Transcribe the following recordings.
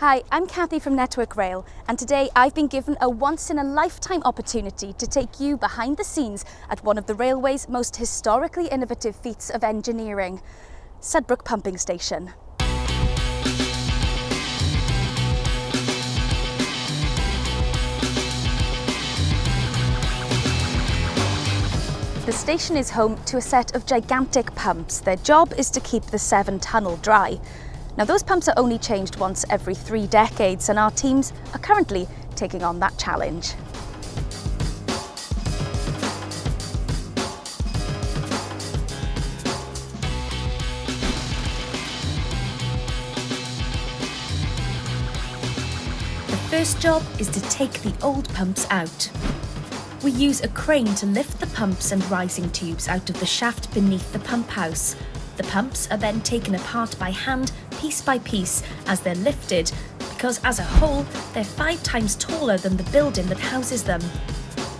Hi, I'm Kathy from Network Rail, and today I've been given a once-in-a-lifetime opportunity to take you behind the scenes at one of the railway's most historically innovative feats of engineering, Sudbrook Pumping Station. The station is home to a set of gigantic pumps. Their job is to keep the Severn Tunnel dry. Now those pumps are only changed once every three decades and our teams are currently taking on that challenge. The first job is to take the old pumps out. We use a crane to lift the pumps and rising tubes out of the shaft beneath the pump house. The pumps are then taken apart by hand piece by piece as they're lifted because as a whole they're five times taller than the building that houses them.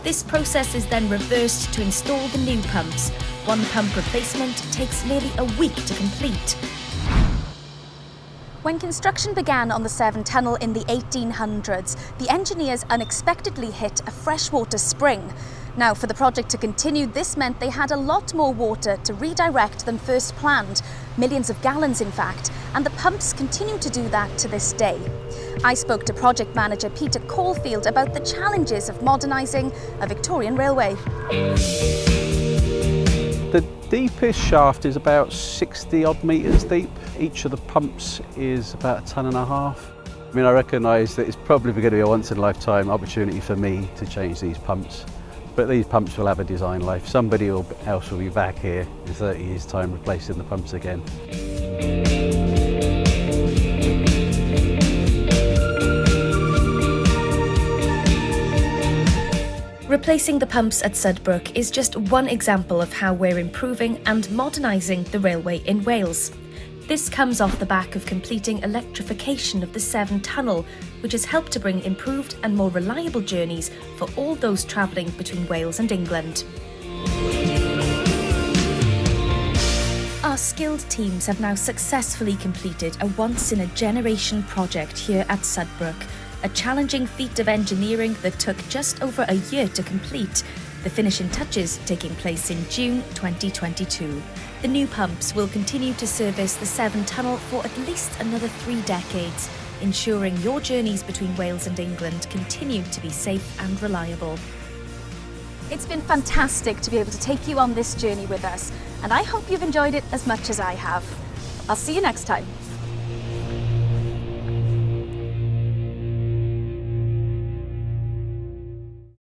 This process is then reversed to install the new pumps. One pump replacement takes nearly a week to complete. When construction began on the Severn Tunnel in the 1800s, the engineers unexpectedly hit a freshwater spring. Now, for the project to continue, this meant they had a lot more water to redirect than first planned, millions of gallons in fact, and the pumps continue to do that to this day. I spoke to project manager Peter Caulfield about the challenges of modernising a Victorian railway. The deepest shaft is about 60 odd metres deep. Each of the pumps is about a tonne and a half. I mean, I recognise that it's probably going to be a once in a lifetime opportunity for me to change these pumps. But these pumps will have a design life. Somebody else will be back here in 30 years time replacing the pumps again. Replacing the pumps at Sudbrook is just one example of how we're improving and modernising the railway in Wales. This comes off the back of completing electrification of the Severn Tunnel, which has helped to bring improved and more reliable journeys for all those travelling between Wales and England. Our skilled teams have now successfully completed a once-in-a-generation project here at Sudbrook, a challenging feat of engineering that took just over a year to complete, the finishing touches taking place in June 2022. The new pumps will continue to service the Severn Tunnel for at least another three decades, ensuring your journeys between Wales and England continue to be safe and reliable. It's been fantastic to be able to take you on this journey with us, and I hope you've enjoyed it as much as I have. I'll see you next time.